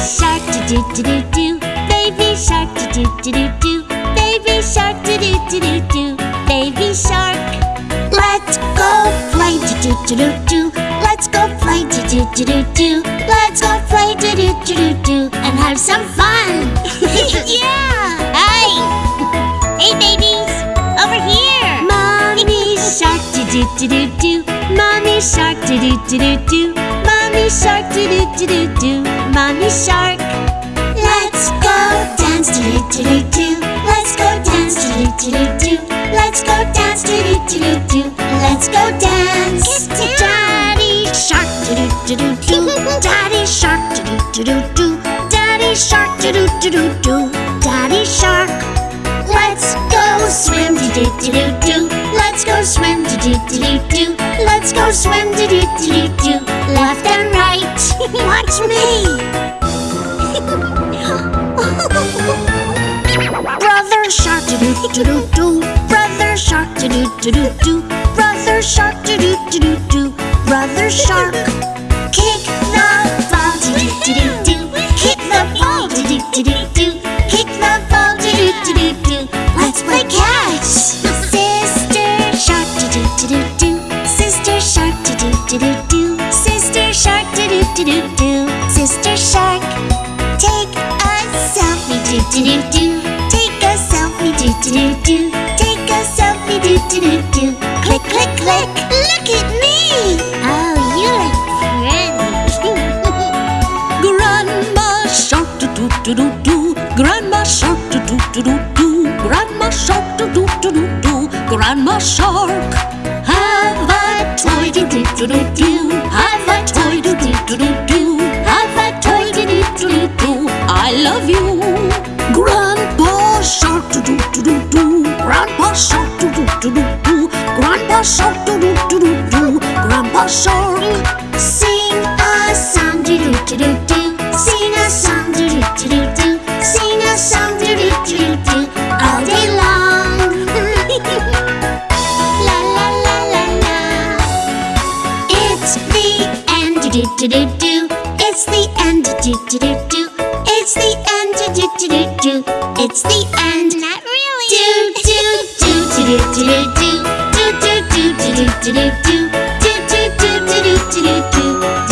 shark do do do do Baby shark do do do do Baby shark do do do do do Baby shark. Let's go play do do do do do Let's go play do do do do do Let's go play do do do do do And have some fun. Yeah. Hey. Hey babies. Over here. Mommy shark do do do do do Mommy shark do do do do do Mommy shark do do do do do Mommy shark. Let's go dance do do do do Let's go dance do do do do do Let's go dance do do do do do Let's go dance. Get. Daddy shark do do do do do Daddy shark. Do do do do do Daddy shark. Do do do do do Daddy shark. Let's go swim. Do do do do do Let's go swim do do do do do Let's go swim do do do do do Left and right. Watch me. Brother shark do do do do do Brother shark do do do do do Brother shark do do do do do Brother shark Kick shark do do do do do Sister shark Take a selfie do do do do Take a selfie do do do do Take a selfie do do do do Click click click. Look at me. Oh you look pretty Grandma shark do do do do do Grandma shark do do do do do Grandma shark do do do do do Grandma shark Have a toy do do do do do shark do do do do do Grandpa shark Sing a song do do do do do Sing a song do do do do do Sing a song do do do do do All day long La la la la la It's the end. Do do do do do It's the end. Do do do do It's the end. Do do do do do It's the end Not really Do do do do do do do do do do do do do do do do